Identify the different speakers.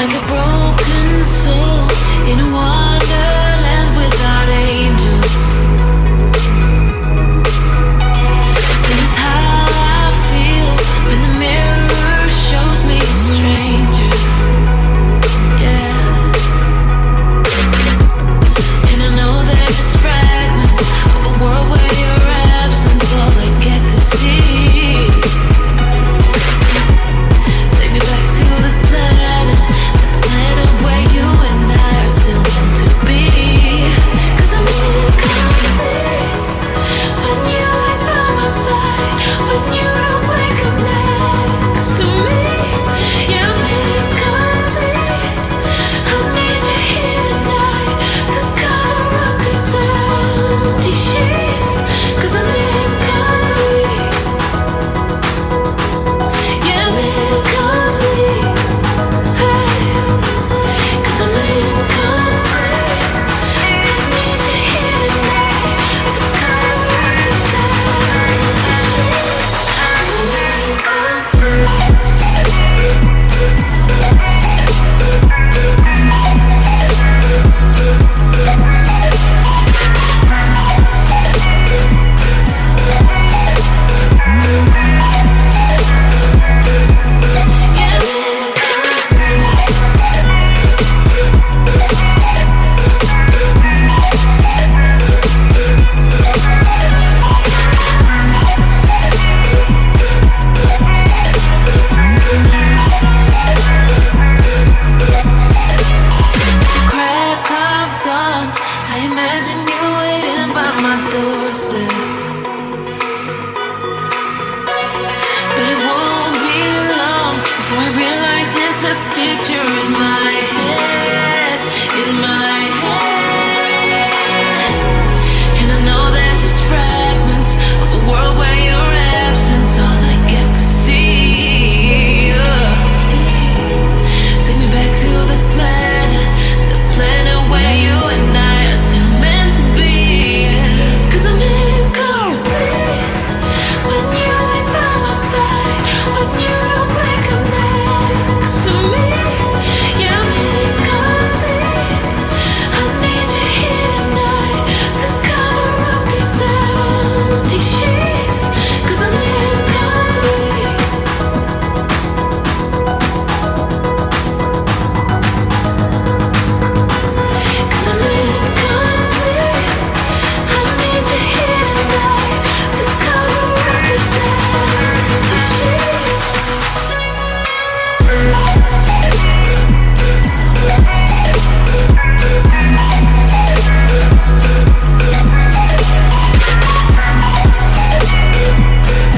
Speaker 1: like a broken soul a picture in my head, in my birthday